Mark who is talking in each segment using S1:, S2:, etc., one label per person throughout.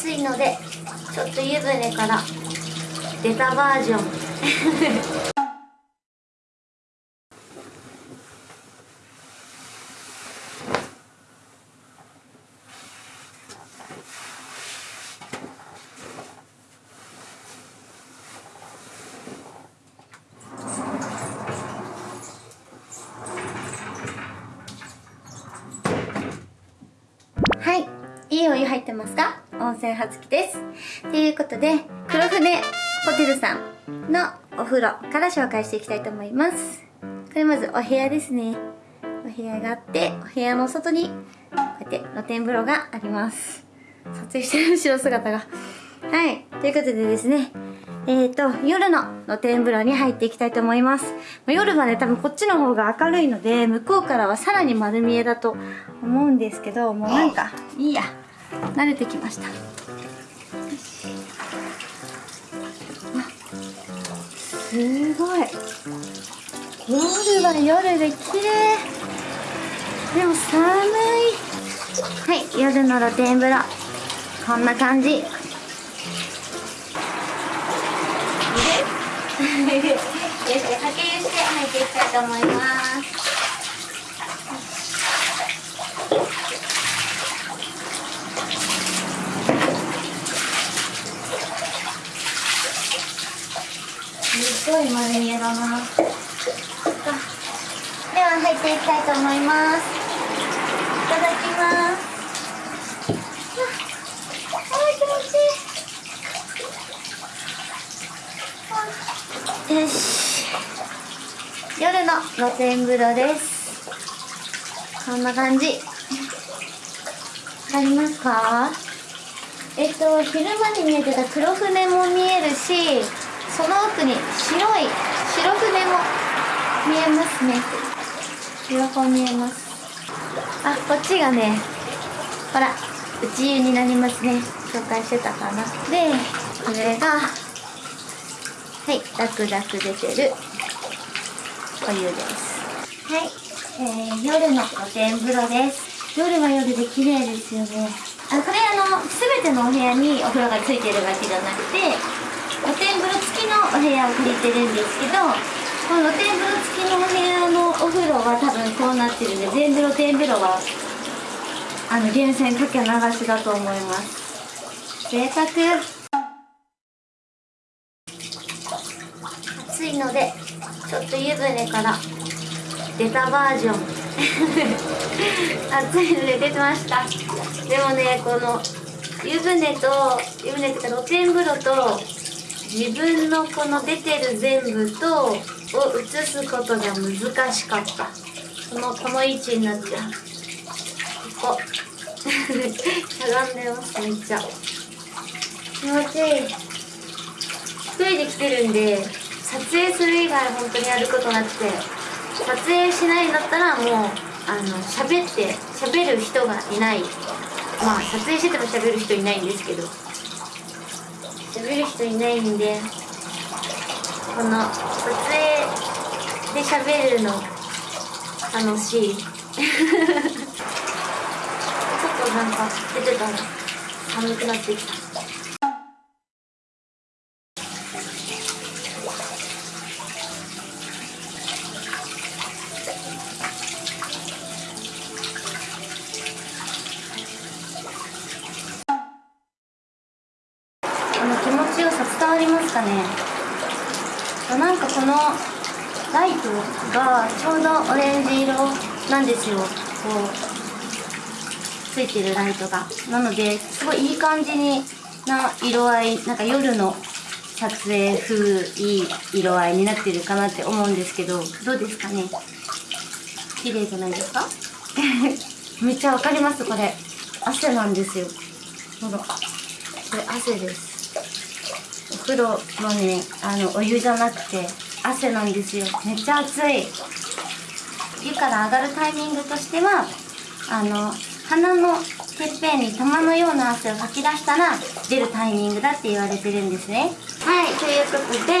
S1: 暑いのでちょっと湯船から出たバージョン。はいいいお湯入ってますか？温泉はつきです。ということで黒船ホテルさんのお風呂から紹介していきたいと思います。これまずお部屋ですね。お部屋があってお部屋の外にこうやって露天風呂があります。撮影してる後ろ姿が。はい。ということでですねえーと、夜の露天風呂に入っていきたいと思います。夜はね、多分こっちの方が明るいので、向こうからはさらに丸見えだと思うんですけど、もうなんか、いいや。慣れてきました。すごい。夜は夜で綺麗。でも寒い。はい、夜の露天風呂。こんな感じ。よし、掛け湯して入っていきたいと思います。ごい丸見えだな。では入っていきたいと思います。いただきます。あ、気持ちいい。よし夜の露天風呂ですこんな感じありますか？えっと昼間に見えてた黒船も見えるしその奥に白い白船も見えますね。両方見えます。あこっちがねほら内湯になりますね。紹介してたかな。でこれがはいダクダク出てるお湯です。はい、えー、夜の露天風呂です。夜は夜で綺麗ですよね。あこれあの全てのお部屋にお風呂がついてるわけじゃなくて露天風呂付きのお部屋を借りてるんですけどこの露天風呂付きのお部屋のお風呂は多分こうなってるんで全部露天風呂はあの源泉かけ流しだと思います。贅沢。暑いのでちょっと湯船から出たバージョン。暑いので出てました。でもねこの湯船と湯船っていうか露天風呂と自分のこの出てる全部とを映すことが難しかった。このこの位置になっちゃう。ここ。しゃがんでますめっちゃ。気持ちいい。一人で来てるんで撮影する以外本当にやることなくて撮影しないんだったらもうあの喋って喋る人がいない。まあ撮影してても喋る人いないんですけど。喋る人いないんでこの撮影で喋るの楽しい。ちょっとなんか出てたら寒くなってきた。かね。なんかこのライトがちょうどオレンジ色なんですよ。こうついてるライトが。なのですごいいい感じにな色合いなんか夜の撮影風いい色合いになってるかなって思うんですけどどうですかね？綺麗じゃないですか？めっちゃわかりますこれ。汗なんですよ。ほらこれ汗です。風呂のねあのお湯じゃなくて汗なんですよ。めっちゃ暑い。湯から上がるタイミングとしてはあの鼻のてっぺんに玉のような汗をかき出したら出るタイミングだって言われてるんですね。はいということで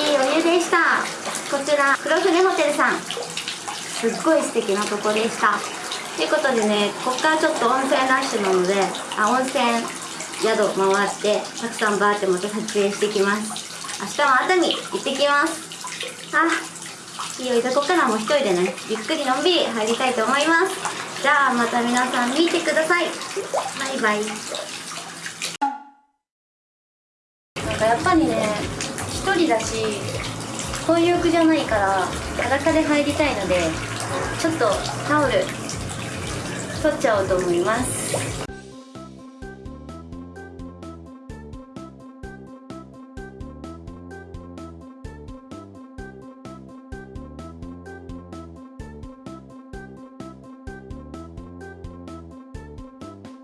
S1: いいお湯でした。こちら黒船ホテルさん。すっごい素敵なとこでした。ということでねこっからちょっと温泉ラッシュなのであ温泉
S2: 宿回ってたくさんバーってまた撮影してきます。明日も熱海行ってきます。あいいよここからも一人でねゆっくりのんびり入りたいと思います。じゃあまた皆さん見てください。バイバイ。なんかやっぱりね一人だし混浴じゃないから裸で入りたいのでちょっとタオル取っちゃおうと思います。